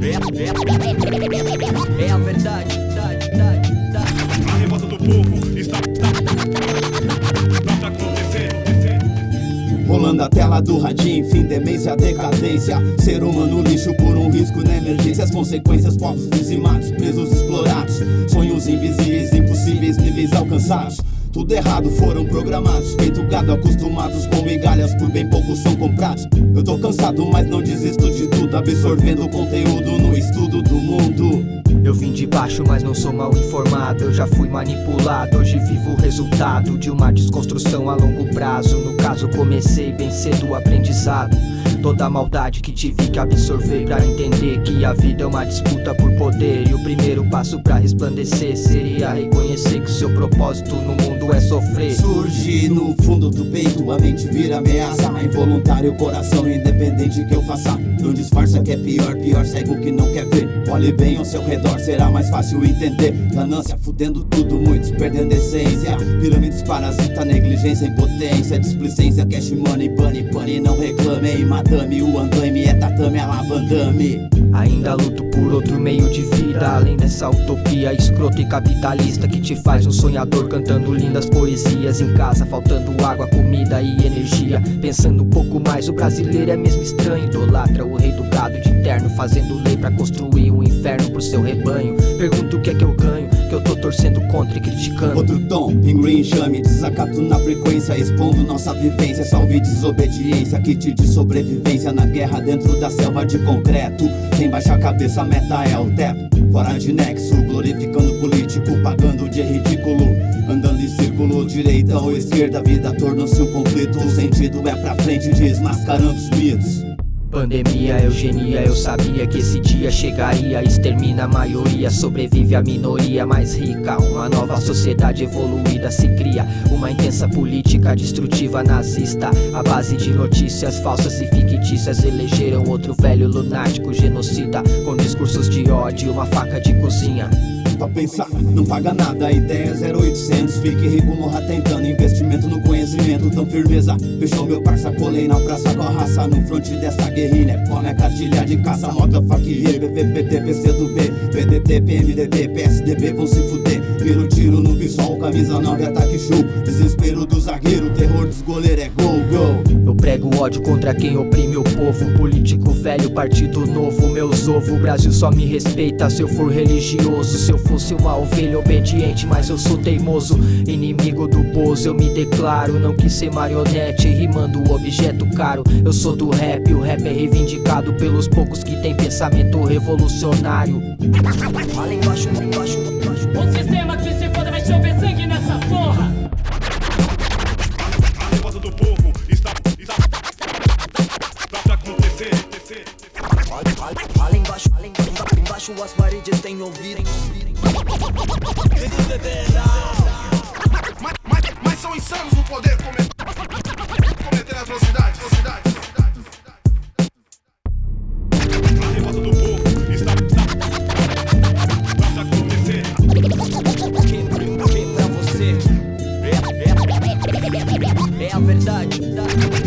É, é, é a verdade, verdade, verdade, verdade. A revolta do povo está. Rolando a tela do radinho, fim, demência, decadência Ser humano lixo por um risco na emergência As consequências, povos dizimados, presos, explorados Sonhos invisíveis, impossíveis, níveis alcançados tudo errado, foram programados Feito gado, acostumados com migalhas Por bem pouco são comprados. Eu tô cansado, mas não desisto de tudo Absorvendo conteúdo no estudo do mundo Eu vim de baixo, mas não sou mal informado. Eu já fui manipulado, hoje vivo o resultado De uma desconstrução a longo prazo. No caso comecei bem cedo o aprendizado. Toda a maldade que tive que absorver Pra entender que a vida é uma disputa por poder. E o primeiro passo pra resplandecer Seria reconhecer que o seu propósito no mundo é sofrer. Surge no fundo do peito, a mente vira ameaça. Involuntário, o coração independente que eu faça. Não disfarça que é pior, pior cego que não quer ver Olhe bem ao seu redor, será mais fácil entender. Ganância fudendo tudo, muitos perdendo essência. Pirâmides parasita, negligência, impotência Displicência, cash money, bunny, bunny Não reclame, ei, madame, o andaime é tatame, a lavandame Ainda luto por outro meio de vida. Além dessa utopia escrota e capitalista Que te faz um sonhador cantando lindas poesias Em casa faltando água, comida e energia. Pensando um pouco mais, o brasileiro é mesmo estranho. Idolatra o rei do gado de terno Fazendo lei pra construir Torcendo contra e criticando. Outro tom, pinguim enxame, desacato na frequência Expondo nossa vivência, salve desobediência Kit de sobrevivência na guerra dentro da selva de concreto. Sem baixar a cabeça, a meta é o teto. Fora de nexo, glorificando político Pagando de ridículo, andando em círculo Direita ou esquerda, a vida tornou-se um conflito. O sentido é pra frente, desmascarando os mitos Pandemia, eugenia, eu sabia que esse dia chegaria. Extermina a maioria, sobrevive a minoria. Mais rica Uma nova sociedade evoluída se cria. Uma intensa política destrutiva nazista. A base de notícias falsas e fictícias Elegeram outro velho lunático genocida. Com discursos de ódio, uma faca de cozinha Pra pensar, não paga nada, ideia é 0800 Fique rico, morra tentando, investimento no conhecimento Tão firmeza, fechou meu parça, colei na praça com a raça. No fronte dessa guerrilha, come a cartilha de caça Moda, faquia, BVPT, PCdoB PDT, PMDB, PSDB vão se fuder. Vira o tiro no visual, camisa 9, ataque show. Desespero do zagueiro, terror dos goleiros é gol, gol. Eu prego ódio contra quem oprime o povo. Político velho, partido novo, meus ovo O Brasil só me respeita se eu for religioso. Se eu fosse uma ovelha obediente, mas eu sou teimoso Inimigo do Bozo, eu me declaro Não quis ser marionete, rimando o objeto caro Eu sou do rap, o rap é reivindicado Pelos poucos que tem pensamento revolucionário Fala embaixo, embaixo, embaixo. O sistema que se foda vai chover sangue nessa porra. A revolta do povo está. está. está pra embaixo as paredes têm ouvido. Mas, mas, mas são insanos no poder cometer, cometer atrocidades. atrocidades. É, é, é a verdade, verdade.